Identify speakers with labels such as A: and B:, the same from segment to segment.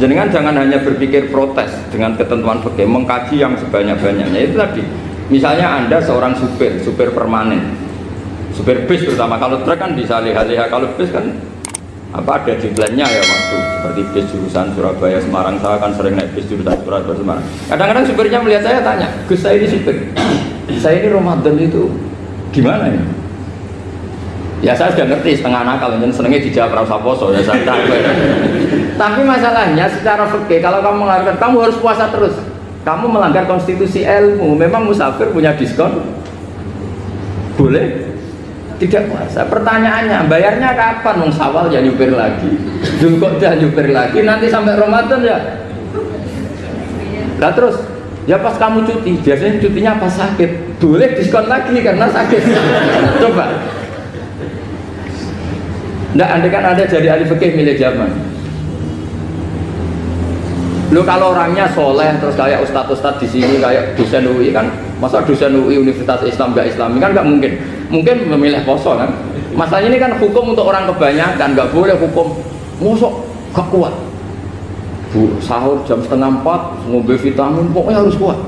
A: Jenengan jangan hanya berpikir protes dengan ketentuan fikih, mengkaji yang sebanyak-banyaknya. Itu tadi. Misalnya Anda seorang supir, supir permanen, supir bis terutama. Kalau truk kan bisa lihat-lihat, kalau bis kan apa ada jumlahnya ya waktu seperti bis jurusan Surabaya Semarang. Saya kan sering naik bis jurusan Surabaya Semarang. Kadang-kadang supirnya melihat saya tanya Gus saya ini supir. Saya ini Ramadan itu gimana ya ya saya sudah ngerti setengah nakal dan senengnya dijawab rasa poso ya saya tahu. Tapi masalahnya secara fikih kalau kamu melanggar kamu harus puasa terus. Kamu melanggar konstitusi ilmu. Memang musafir punya diskon. Boleh? Tidak puasa. Pertanyaannya bayarnya kapan? Nung sawal ya nyupir lagi. Jungkok ya nyupir lagi. Nanti sampai Ramadan ya. Nah terus? Ya pas kamu cuti. Biasanya cutinya pas sakit. Boleh diskon lagi karena sakit. Coba Nggak, anda kan ada jadi ahli fikih milik zaman Lu kalau orangnya soleh terus kayak ustadz-ustadz di sini kayak dosen UI kan, masa dosen UI Universitas Islam gak Islami kan nggak mungkin. Mungkin memilih poso kan. Masalahnya ini kan hukum untuk orang kebanyakan, nggak boleh hukum musok gak kuat. Bu, sahur jam setengah empat, ngombe vitamin, pokoknya harus kuat.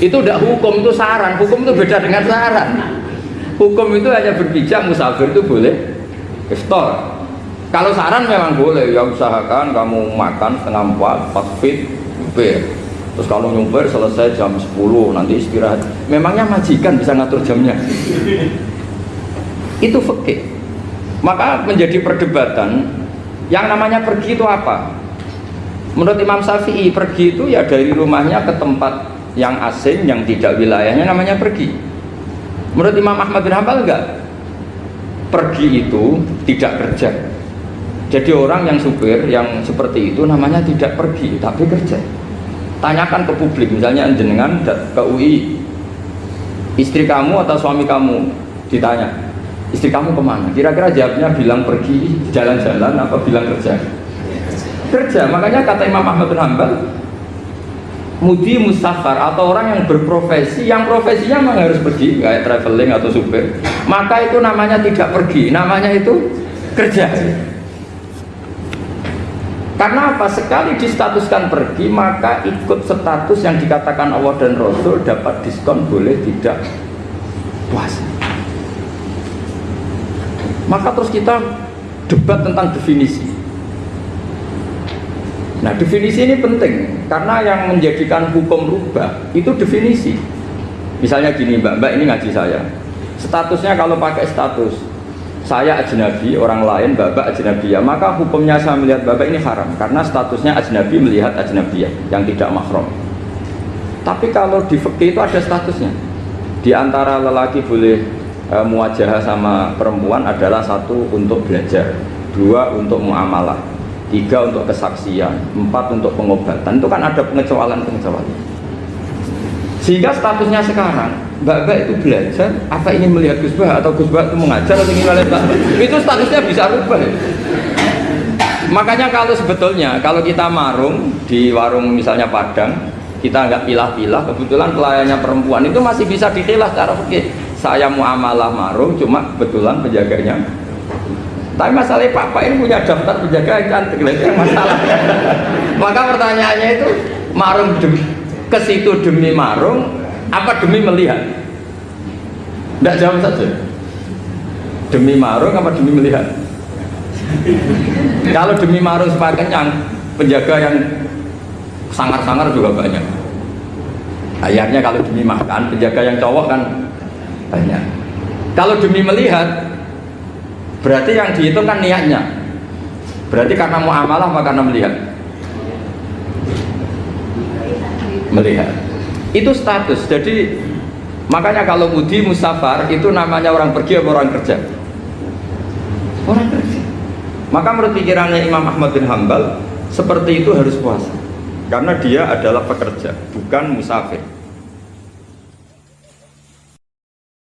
A: Itu udah hukum, itu saran. Hukum itu beda dengan saran. Hukum itu hanya berpijak musafir itu boleh iftar kalau saran memang boleh, ya usahakan kamu makan setengah empat, pas fit, nyupir. Terus kalau nyupir selesai jam 10, nanti istirahat. Memangnya majikan bisa ngatur jamnya? Itu fikih. Maka menjadi perdebatan, yang namanya pergi itu apa? Menurut Imam Syafi'i, pergi itu ya dari rumahnya ke tempat yang asing, yang tidak wilayahnya namanya pergi. Menurut Imam Ahmad bin Hambal enggak? Pergi itu tidak kerja, jadi orang yang supir yang seperti itu namanya tidak pergi tapi kerja. Tanyakan ke publik, misalnya jenengan ke UI, istri kamu atau suami kamu ditanya, istri kamu ke mana? Kira-kira jawabnya bilang pergi jalan-jalan apa bilang kerja? Kerja. Makanya kata Imam Ahmad bin Hanbal, mudi mustafar atau orang yang berprofesi yang profesinya memang harus pergi kayak traveling atau supir maka itu namanya tidak pergi namanya itu kerja karena apa? Sekali distatuskan pergi, maka ikut status yang dikatakan Allah dan Rasul dapat diskon boleh tidak puasa. Maka terus kita debat tentang definisi. Nah definisi ini penting karena yang menjadikan hukum rubah itu definisi. Misalnya gini mbak, mbak ini ngaji saya. Statusnya kalau pakai status saya ajnabi, orang lain babak ajnabiyah, maka hukumnya saya melihat babak ini haram karena statusnya ajnabi melihat ajnabiyah yang tidak mahram. Tapi kalau di fikih itu ada statusnya. Di antara lelaki boleh e, sama perempuan adalah satu untuk belajar, dua untuk muamalah, tiga untuk kesaksian, empat untuk pengobatan. Itu kan ada pengecualian-pengecualian. Sehingga statusnya sekarang, Mbak-mbak itu belajar, apa ingin melihat Gus Bah atau Gus Bah itu mengajar atau ingin melihat Mbak Itu statusnya bisa rubah. Ya. Makanya kalau sebetulnya, kalau kita marung di warung misalnya Padang, kita nggak pilah-pilah, kebetulan pelayannya perempuan itu masih bisa dikilah cara oke Saya muamalah marung, cuma kebetulan penjaganya tapi masalahnya papa ini punya daftar penjaga yang cantik, itu masalah. Maka pertanyaannya itu marung demi ke situ demi marung apa demi melihat? Tidak jawab saja. Demi marung apa demi melihat? Kalau demi marung supaya kenyang penjaga yang sangar-sangar juga banyak. Akhirnya kalau demi makan penjaga yang cowok kan banyak. Kalau demi melihat berarti yang dihitung kan niatnya. Berarti karena mau amalah apa karena melihat. Melihat. Itu status. Jadi makanya kalau mudi musafar itu namanya orang pergi atau orang kerja? Orang kerja. Maka menurut pikirannya Imam Ahmad bin Hambal seperti itu harus puasa. Karena dia adalah pekerja bukan musafir